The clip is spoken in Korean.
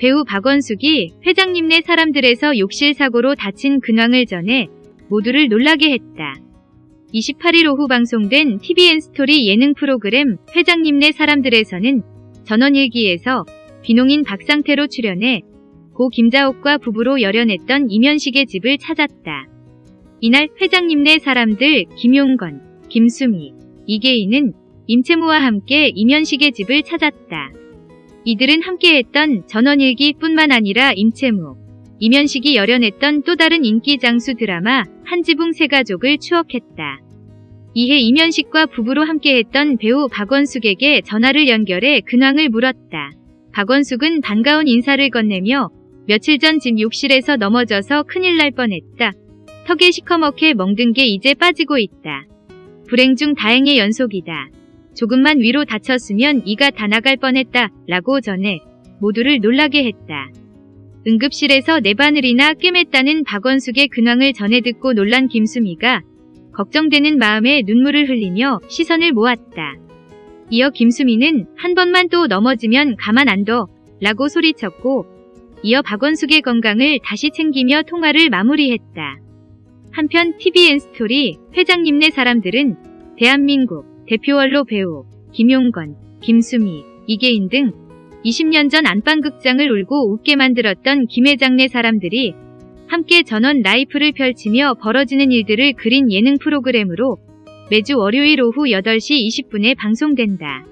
배우 박원숙이 회장님네 사람들에서 욕실 사고로 다친 근황을 전해 모두를 놀라게 했다. 28일 오후 방송된 TVN 스토리 예능 프로그램 회장님네 사람들에서는 전원일기에서 비농인 박상태로 출연해 고 김자옥과 부부로 열연했던 이면식의 집을 찾았다. 이날 회장님네 사람들 김용건, 김수미, 이계인은 임채무와 함께 이면식의 집을 찾았다. 이들은 함께했던 전원일기뿐만 아니라 임채무, 이면식이 열연했던 또 다른 인기 장수 드라마 한지붕 세가족을 추억했다. 이해 이면식과 부부로 함께했던 배우 박원숙에게 전화를 연결해 근황을 물었다. 박원숙은 반가운 인사를 건네며 며칠 전 집 욕실에서 넘어져서 큰일 날 뻔했다. 턱에 시커멓게 멍든 게 이제 빠지고 있다. 불행 중 다행의 연속이다. 조금만 위로 다쳤으면 이가 다 나갈 뻔했다. 라고 전해 모두를 놀라게 했다. 응급실에서 네 바늘이나 꿰맸다는 박원숙의 근황을 전해 듣고 놀란 김수미가 걱정되는 마음에 눈물을 흘리며 시선을 모았다. 이어 김수미는 한 번만 또 넘어지면 가만 안 둬. 라고 소리쳤고 이어 박원숙의 건강을 다시 챙기며 통화를 마무리했다. 한편 TVN 스토리 회장님 네 사람들은 대한민국 대표원로 배우 김용건, 김수미, 이계인 등 20년 전 안방극장을 울고 웃게 만들었던 김회장네 사람들이 함께 전원 라이프를 펼치며 벌어지는 일들을 그린 예능 프로그램으로 매주 월요일 오후 8시 20분에 방송된다.